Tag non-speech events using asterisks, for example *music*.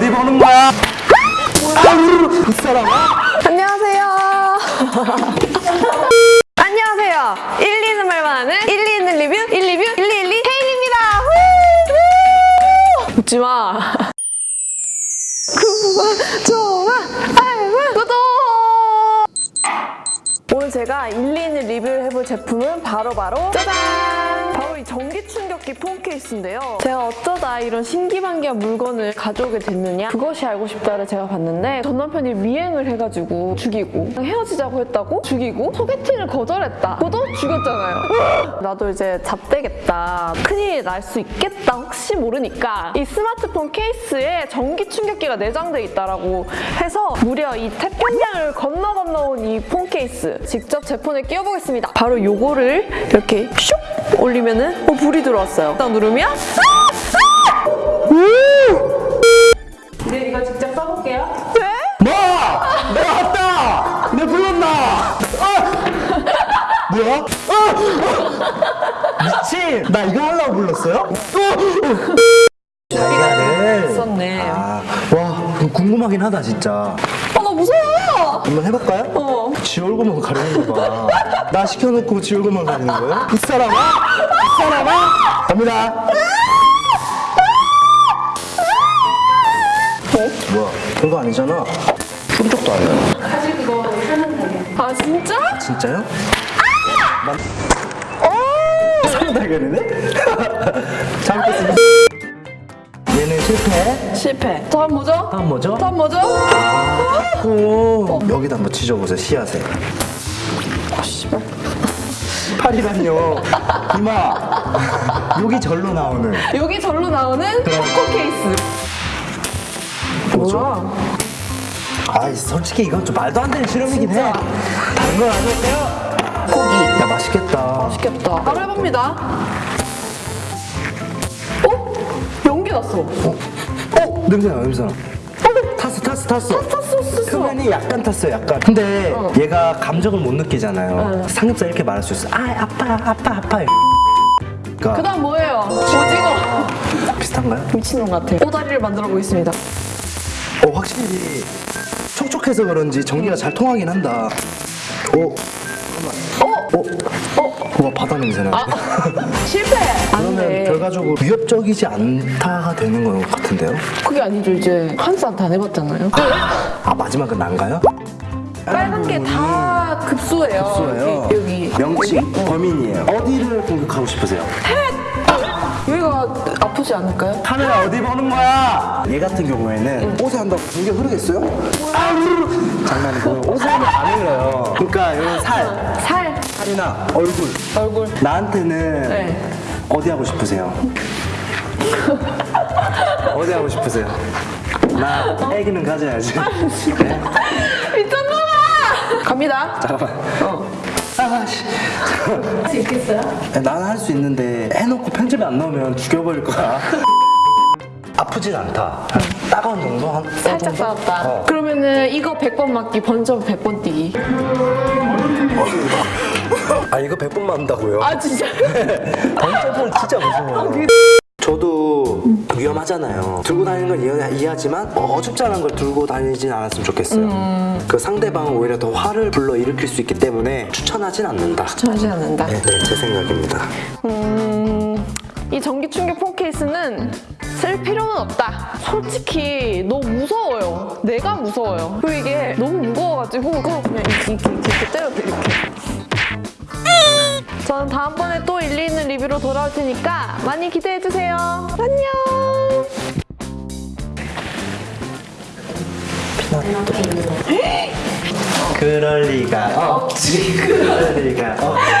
어디 보는 거야? *laughs* 이 사람아? 안녕하세요. 안녕하세요. 1, 2는 말만 하는 1, 2 있는 리뷰 1 리뷰 1, 2, 1, 2 혜인입니다. 후! 후! 웃지 마. *laughs* 구독, 좋아, 알람, 구독. 오늘 제가 1, 2 있는 리뷰를 해볼 제품은 바로바로 짜잔! 폰 케이스인데요. 제가 어쩌다 이런 신기반기한 물건을 가져오게 됐느냐? 그것이 알고 싶다를 제가 봤는데 전 남편이 미행을 해가지고 죽이고 헤어지자고 했다고 죽이고 소개팅을 거절했다. 그것도 죽였잖아요. *laughs* 나도 이제 잡되겠다. 큰일이 날수 있겠다. 혹시 모르니까 이 스마트폰 케이스에 전기 충격기가 내장돼 있다라고 해서 무려 이 태평양을 건너 건너 온 이 폰 케이스 직접 제 폰에 끼워보겠습니다. 바로 요거를 이렇게 슉 올리면은 어 불이 들어왔어요. 딱 누르면 아! 아! 네, 이거 직접 써볼게요. 네? 뭐? 내가 왔다! 내 불렀나? 아! 뭐야? 아! 미친! 나 이거 하려고 불렀어요? 자기가를 있었네. 아, 와, 그거 궁금하긴 하다, 진짜. 아, 나 무서워! 한번 해볼까요? 어. 지 얼굴만 가리는 거 봐. 나 시켜놓고 지 얼굴만 가리는 거예요? 이 사람아? 이 사람아? 갑니다. 어? 뭐야? 별거 아니잖아. 푼 적도 아니야. 아, 진짜? 진짜요? 난... 오! 상당하네? 잘 먹겠습니다. 실패. 실패. 다음 뭐죠? 다음 뭐죠? 다음 뭐죠? 오, 여기다 한번 찢어보세요, 씨앗에. 아, 씨발. 팔이란요. 이마. 여기 절로 나오는. 여기 절로 나오는 초코 케이스. 뭐죠? 뭐야? 아, 솔직히 이건 좀 말도 안 되는 실험이긴 해. 다른 건 아닐까요? 고기. 야, 맛있겠다. 맛있겠다. 바로 해봅니다. 어? 연기 났어. 어? 어? 냄새나, 냄새나. 탔어, 탔어, 탔어. 탔어. 표면이 약간 탔어요, 약간. 근데 얘가 감정을 못 느끼잖아요. 삼겹살 이렇게 말할 수 있어. 아, 아파, 아파, 아파. 그 그러니까 다음 뭐예요? 오징어. *laughs* 비슷한가요? 미친놈 같아. 꼬다리를 만들어 보겠습니다. 어, 확실히 촉촉해서 그런지 전기가 잘 통하긴 한다. 오, 어? 어, 어, 와 바다 냄새 나. 아, *laughs* 실패! 안 그러면 돼. 결과적으로 위협적이지 않다가 되는 것 같은데요? 그게 아니죠. 이제 한산 다 내봤잖아요. 아 마지막은 난가요? 빨간 게 다 급소예요. 급소예요. 여기. 여기. 명칭 범인이에요. 어디를 공격하고 싶으세요? 여기가 아프지 않을까요? 카메라 어디 보는 거야? 얘 같은 경우에는 옷에 한다고 공격 흐르겠어요? 아우 장난이고요. 옷에 하면 안 흘러요. 그러니까 여기 살, 살, 살이나 얼굴. 얼굴. 나한테는 네. 어디 하고 싶으세요? *laughs* 어디 하고 싶으세요? 나 애기는 가져야지. 네? 미쳤나봐! 갑니다. 잠깐만. 어. 아, 씨. 할수 있겠어요? 나는 할 수 있는데 해놓고 편집에 안 나오면 죽여버릴 거야. *laughs* 아프진 않다. 따가운 정도? 한 살짝? 싸웠다. 어. 그러면은 이거 100번 맞기, 번점 100번 뛰기. 아 이거 100번 맞는다고요? 아, 진짜? *laughs* 번쩍은 진짜 무서워요. 저도 위험하잖아요. 들고 다니는 건 이해, 이해 하지만 어, 어줍잖은 걸 들고 다니진 않았으면 좋겠어요. 그 상대방은 오히려 더 화를 불러 일으킬 수 있기 때문에 추천하진 않는다. 하지 않는다. 네, 네, 제 생각입니다. 음, 이 전기 충격 폰 케이스는 쓸 필요는 없다. 솔직히 너무 무서워요. 내가 무서워요. 그리고 이게 너무 무거워가지고 그냥 이렇게, 이렇게, 이렇게 때려도 이렇게. 저는 다음번에 또 일리 있는 리뷰로 돌아올 테니까 많이 기대해주세요. 안녕! 그럴 리가 없지. 그럴 리가 없지.